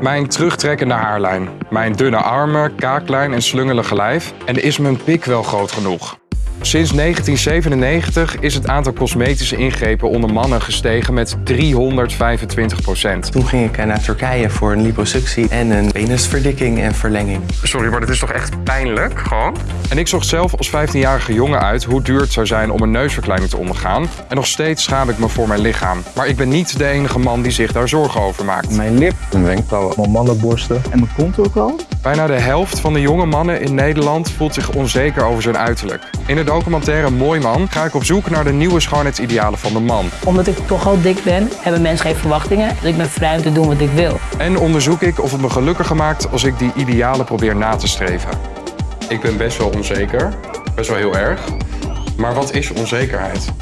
Mijn terugtrekkende haarlijn, mijn dunne armen, kaaklijn en slungelige lijf. En is mijn pik wel groot genoeg? Sinds 1997 is het aantal cosmetische ingrepen onder mannen gestegen met 325 procent. Toen ging ik eh, naar Turkije voor een liposuctie en een penisverdikking en verlenging. Sorry, maar dit is toch echt pijnlijk, gewoon? En ik zocht zelf als 15-jarige jongen uit hoe duur het zou zijn om een neusverkleining te ondergaan. En nog steeds schaam ik me voor mijn lichaam. Maar ik ben niet de enige man die zich daar zorgen over maakt. Mijn lip, mijn wenkbrauwen, mijn mannenborsten en mijn kont ook al. Bijna de helft van de jonge mannen in Nederland voelt zich onzeker over zijn uiterlijk. In de documentaire Mooi Man ga ik op zoek naar de nieuwe schoonheidsidealen van de man. Omdat ik toch al dik ben, hebben mensen geen verwachtingen. Dus ik ben vrij om te doen wat ik wil. En onderzoek ik of het me gelukkiger maakt als ik die idealen probeer na te streven. Ik ben best wel onzeker, best wel heel erg. Maar wat is onzekerheid?